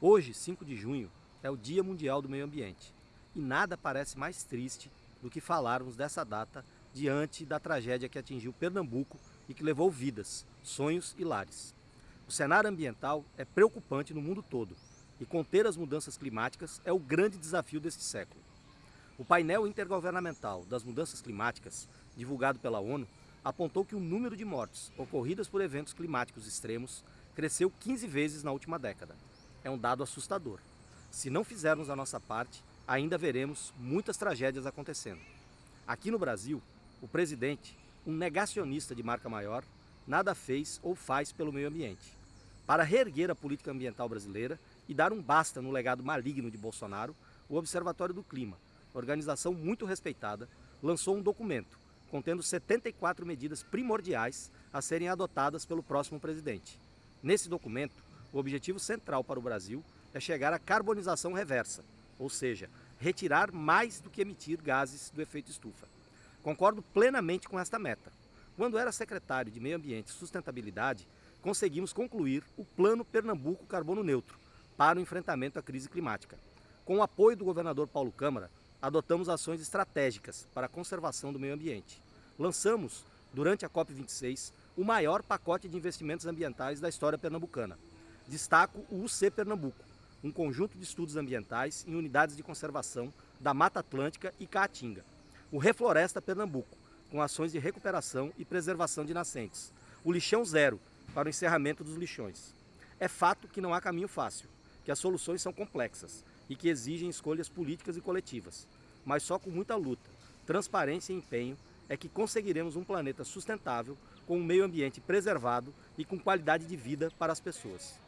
Hoje, 5 de junho, é o Dia Mundial do Meio Ambiente e nada parece mais triste do que falarmos dessa data diante da tragédia que atingiu Pernambuco e que levou vidas, sonhos e lares. O cenário ambiental é preocupante no mundo todo e conter as mudanças climáticas é o grande desafio deste século. O painel intergovernamental das mudanças climáticas, divulgado pela ONU, apontou que o número de mortes ocorridas por eventos climáticos extremos cresceu 15 vezes na última década, é um dado assustador. Se não fizermos a nossa parte, ainda veremos muitas tragédias acontecendo. Aqui no Brasil, o presidente, um negacionista de marca maior, nada fez ou faz pelo meio ambiente. Para reerguer a política ambiental brasileira e dar um basta no legado maligno de Bolsonaro, o Observatório do Clima, organização muito respeitada, lançou um documento contendo 74 medidas primordiais a serem adotadas pelo próximo presidente. Nesse documento, o objetivo central para o Brasil é chegar à carbonização reversa, ou seja, retirar mais do que emitir gases do efeito estufa. Concordo plenamente com esta meta. Quando era secretário de Meio Ambiente e Sustentabilidade, conseguimos concluir o Plano Pernambuco Carbono Neutro para o enfrentamento à crise climática. Com o apoio do governador Paulo Câmara, adotamos ações estratégicas para a conservação do meio ambiente. Lançamos, durante a COP26, o maior pacote de investimentos ambientais da história pernambucana, Destaco o UC Pernambuco, um conjunto de estudos ambientais em unidades de conservação da Mata Atlântica e Caatinga. O Refloresta Pernambuco, com ações de recuperação e preservação de nascentes. O Lixão Zero, para o encerramento dos lixões. É fato que não há caminho fácil, que as soluções são complexas e que exigem escolhas políticas e coletivas. Mas só com muita luta, transparência e empenho é que conseguiremos um planeta sustentável, com um meio ambiente preservado e com qualidade de vida para as pessoas.